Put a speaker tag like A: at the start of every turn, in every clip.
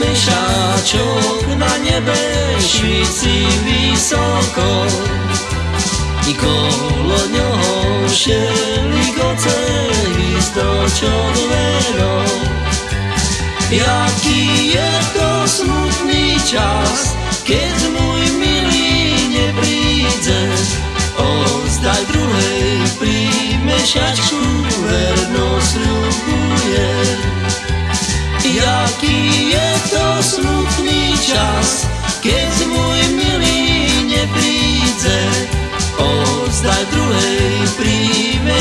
A: Myszaczok na niebie świeci wysoko I koło nią się ligoce gwizdot ciągłego Jaki jest to smutny czas, kiedy mój mili nie przyjdzie Ozdaj drugiej przy miesiaczku werno ślubuję Jaki čas, keď môj milý nepríde, ozdaj druhej príjme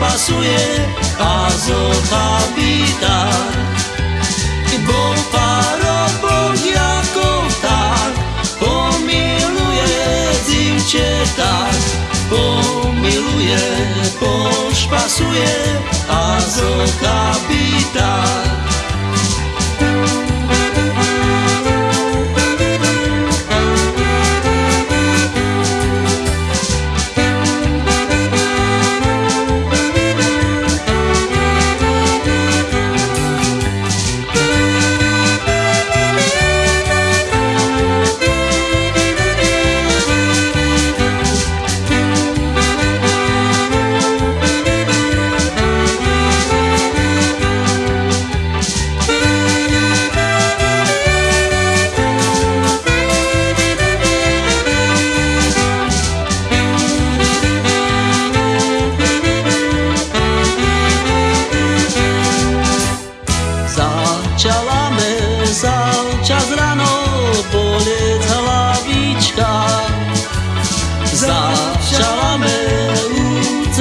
A: pošpasuje a zochabí tak pomiluje, pošpasuje a zokapí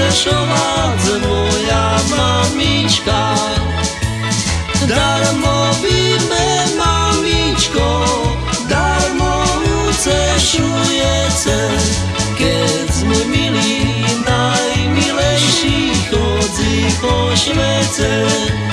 A: ucešovať moja mamička. Darmo víme, mamičko, darmo ucešujete, keď sme milí, najmilejší chodzi po švece.